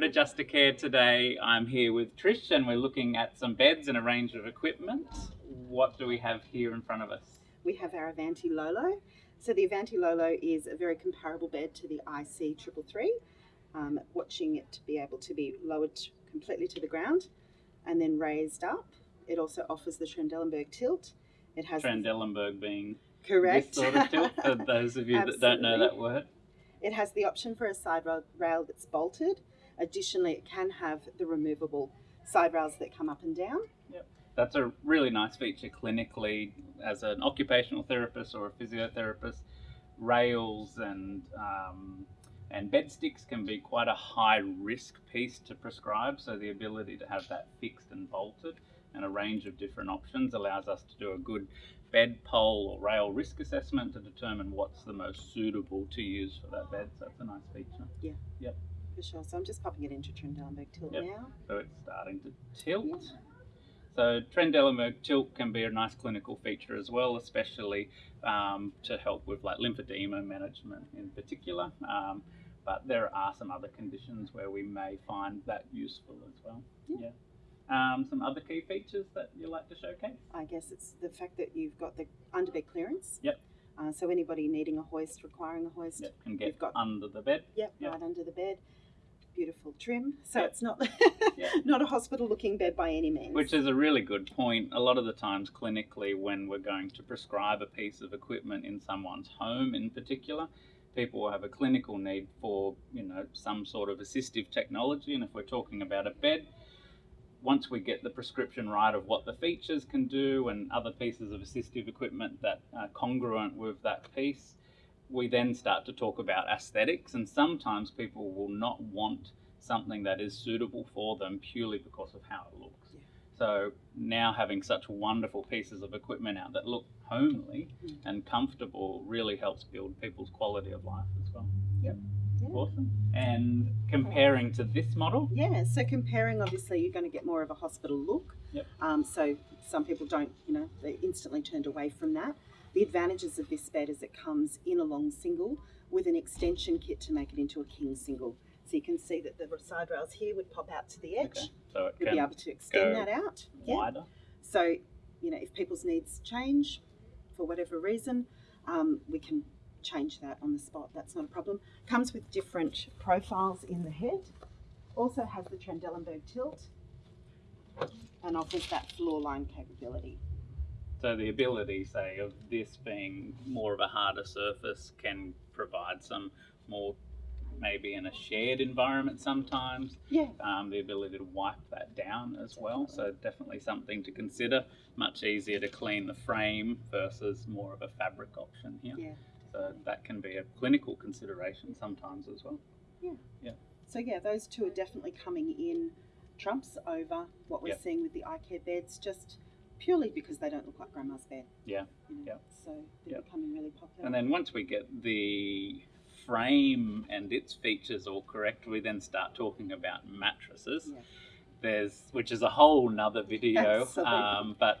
Fantasticare today. I'm here with Trish and we're looking at some beds and a range of equipment. What do we have here in front of us? We have our Avanti Lolo. So the Avanti Lolo is a very comparable bed to the IC Triple Three. Um, watching it to be able to be lowered completely to the ground and then raised up. It also offers the Trendelenburg tilt. It has Trendelenburg being correct this sort of tilt for those of you that don't know that word. It has the option for a side rail that's bolted. Additionally, it can have the removable side rails that come up and down. Yep. That's a really nice feature clinically as an occupational therapist or a physiotherapist. Rails and um, and bed sticks can be quite a high risk piece to prescribe, so the ability to have that fixed and bolted and a range of different options allows us to do a good bed pole or rail risk assessment to determine what's the most suitable to use for that bed. So that's a nice feature. Yeah. Yep. For sure. So I'm just popping it into Trendelenburg tilt yep. now. So it's starting to tilt. Yep. So Trendelenburg tilt can be a nice clinical feature as well, especially um, to help with like lymphedema management in particular. Um, but there are some other conditions where we may find that useful as well. Yeah. yeah. Um, some other key features that you like to showcase? I guess it's the fact that you've got the underbed clearance. Yep. Uh, so anybody needing a hoist, requiring a hoist, yep. can get you've got, under the bed. Yep, yep, right under the bed. Trim. So it's not not a hospital looking bed by any means. Which is a really good point. A lot of the times clinically when we're going to prescribe a piece of equipment in someone's home in particular, people will have a clinical need for, you know, some sort of assistive technology. And if we're talking about a bed, once we get the prescription right of what the features can do and other pieces of assistive equipment that are congruent with that piece, we then start to talk about aesthetics. And sometimes people will not want something that is suitable for them purely because of how it looks. Yeah. So now having such wonderful pieces of equipment out that look homely mm. and comfortable really helps build people's quality of life as well. Yep. Yeah. Awesome. And comparing to this model? Yeah, so comparing, obviously, you're going to get more of a hospital look. Yep. Um, so some people don't, you know, they're instantly turned away from that. The advantages of this bed is it comes in a long single with an extension kit to make it into a king single. So you can see that the side rails here would pop out to the edge. Okay. So it We'll be able to extend that out. Wider. Yeah. So, you know, if people's needs change for whatever reason, um, we can change that on the spot. That's not a problem. Comes with different profiles in the head. Also has the Trendelenburg tilt and offers that floor line capability. So the ability, say, of this being more of a harder surface can provide some more maybe in a shared environment sometimes. Yeah. Um, the ability to wipe that down as well. So definitely something to consider. Much easier to clean the frame versus more of a fabric option here. Yeah. So that can be a clinical consideration sometimes as well. Yeah. Yeah. So yeah, those two are definitely coming in trumps over what we're yep. seeing with the iCare beds, just purely because they don't look like grandma's bed. Yeah. You know? Yeah. So they're yep. becoming really popular. And then once we get the frame and its features all correct, we then start talking about mattresses. Yeah. There's which is a whole nother video. Um, but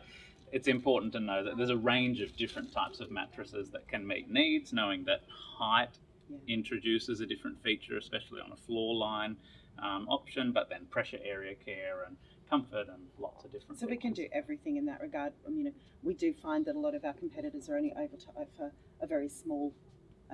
it's important to know that there's a range of different types of mattresses that can meet needs, knowing that height yeah. introduces a different feature, especially on a floor line um, option, but then pressure area care and comfort and lots of different So features. we can do everything in that regard. I mean, we do find that a lot of our competitors are only able to offer a very small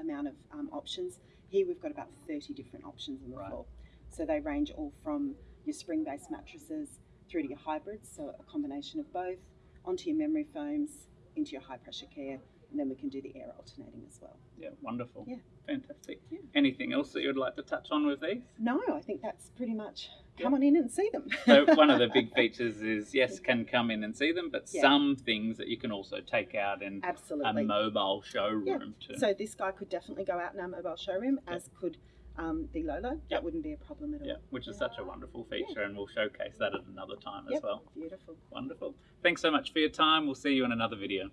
amount of um, options. Here we've got about 30 different options on the right. floor. So they range all from your spring-based mattresses through to your hybrids, so a combination of both, onto your memory foams, into your high pressure care, and then we can do the air alternating as well. Yeah, wonderful. Yeah. Fantastic. Yeah. Anything else that you'd like to touch on with these? No, I think that's pretty much come yeah. on in and see them. so one of the big features is yes, can come in and see them, but yeah. some things that you can also take out in Absolutely. a mobile showroom yeah. too. So this guy could definitely go out in our mobile showroom, as could um, the Lolo. That wouldn't be a problem at all. Yeah, which is such a wonderful feature, and we'll showcase that at another time yep. as well. Beautiful. Wonderful. Thanks so much for your time. We'll see you in another video.